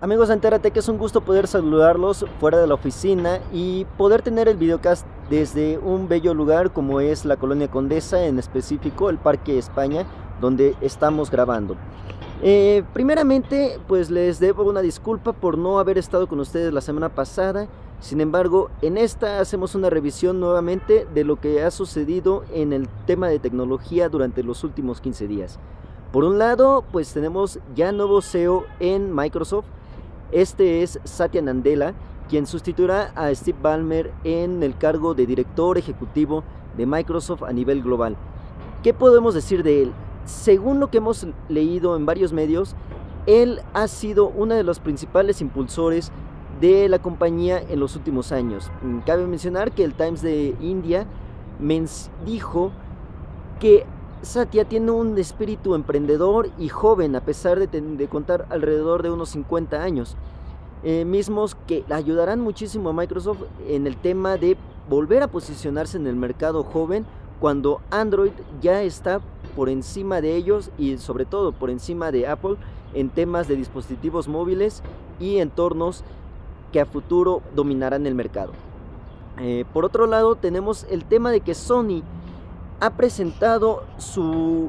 Amigos de Entérate, que es un gusto poder saludarlos fuera de la oficina y poder tener el videocast desde un bello lugar como es la Colonia Condesa, en específico el Parque España, donde estamos grabando. Eh, primeramente, pues les debo una disculpa por no haber estado con ustedes la semana pasada. Sin embargo, en esta hacemos una revisión nuevamente de lo que ha sucedido en el tema de tecnología durante los últimos 15 días. Por un lado, pues tenemos ya nuevo CEO en Microsoft, este es Satya Nadella, quien sustituirá a Steve Ballmer en el cargo de director ejecutivo de Microsoft a nivel global. ¿Qué podemos decir de él? Según lo que hemos leído en varios medios, él ha sido uno de los principales impulsores de la compañía en los últimos años. Cabe mencionar que el Times de India dijo que Satya tiene un espíritu emprendedor y joven a pesar de, contar alrededor de unos 50 años. Eh, mismos que ayudarán muchísimo a Microsoft en el tema de volver a posicionarse en el mercado joven cuando Android ya está por encima de ellos y sobre todo por encima de Apple en temas de dispositivos móviles y entornos que a futuro dominarán el mercado. Eh, por otro lado tenemos el tema de que Sony ha presentado su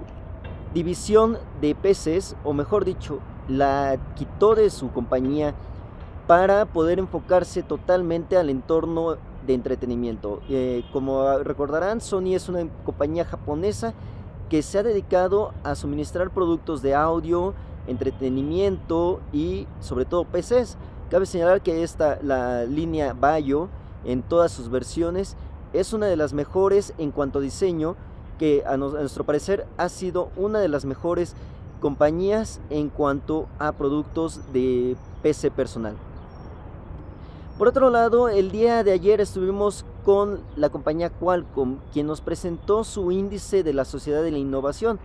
división de PCs, o mejor dicho, la quitó de su compañía para poder enfocarse totalmente al entorno de entretenimiento. Eh, como recordarán, Sony es una compañía japonesa que se ha dedicado a suministrar productos de audio, entretenimiento y sobre todo PCs. Cabe señalar que esta, la línea Bayo, en todas sus versiones, es una de las mejores en cuanto a diseño, que a, nuestro parecer ha sido una de las mejores compañías en cuanto a productos de PC personal. Por otro lado, el día de ayer estuvimos con la compañía Qualcomm, quien nos presentó su índice de la sociedad de la innovación.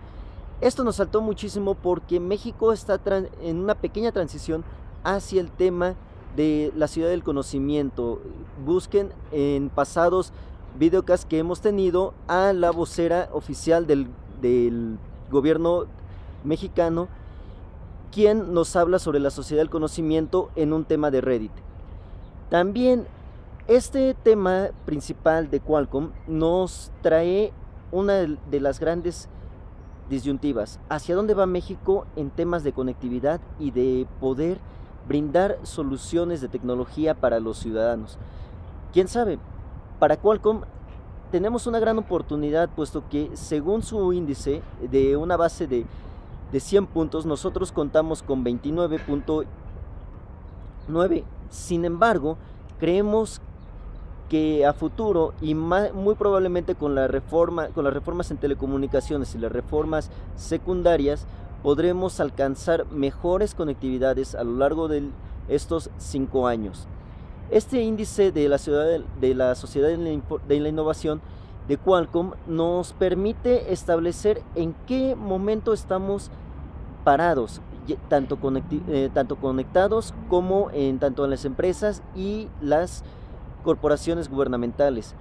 Esto nos saltó muchísimo porque México está en una pequeña transición hacia el tema de la ciudad del conocimiento. Busquen en pasados videocast que hemos tenido a la vocera oficial del, gobierno mexicano, quien nos habla sobre la sociedad del conocimiento en un tema de Reddit. También este tema principal de Qualcomm nos trae una de las grandes disyuntivas, hacia dónde va México en temas de conectividad y de poder brindar soluciones de tecnología para los ciudadanos. ¿Quién sabe? Para Qualcomm tenemos una gran oportunidad puesto que según su índice de una base de, 100 puntos, nosotros contamos con 29.9. Sin embargo, creemos que a futuro y muy probablemente con la reforma con las reformas en telecomunicaciones y las reformas secundarias podremos alcanzar mejores conectividades a lo largo de estos cinco años. Este índice de la, ciudad de la Sociedad de la Innovación de Qualcomm nos permite establecer en qué momento estamos parados, tanto, eh, tanto conectados como en tanto en las empresas y las corporaciones gubernamentales.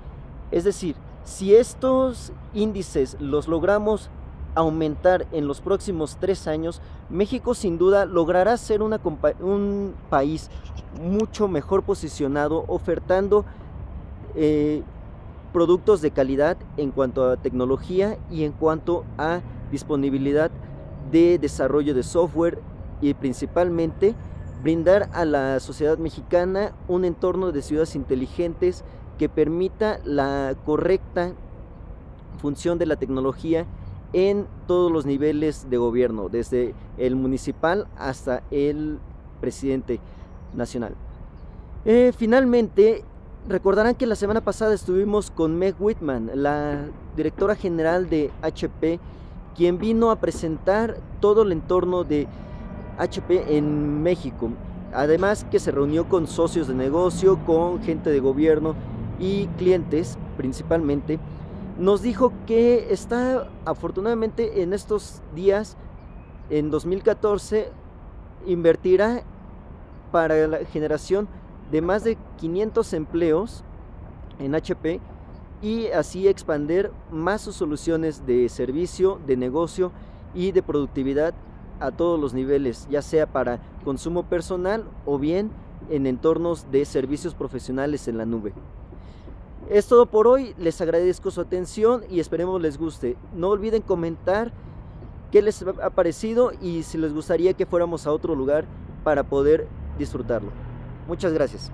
Es decir, si estos índices los logramos aumentar en los próximos tres años, México sin duda logrará ser un país mucho mejor posicionado, ofertando eh, productos de calidad en cuanto a tecnología y en cuanto a disponibilidad de desarrollo de software y principalmente brindar a la sociedad mexicana un entorno de ciudades inteligentes que permita la correcta función de la tecnología en todos los niveles de gobierno, desde el municipal hasta el presidente nacional. Eh, finalmente, recordarán que la semana pasada estuvimos con Meg Whitman, la directora general de HP, quien vino a presentar todo el entorno de HP en México. Además que se reunió con socios de negocio, con gente de gobierno y clientes principalmente nos dijo que está afortunadamente en estos días, en 2014, invertirá para la generación de más de 500 empleos en HP y así expander más sus soluciones de servicio, de negocio y de productividad a todos los niveles, ya sea para consumo personal o bien en entornos de servicios profesionales en la nube. Es todo por hoy, les agradezco su atención y esperemos les guste. No olviden comentar qué les ha parecido y si les gustaría que fuéramos a otro lugar para poder disfrutarlo. Muchas gracias.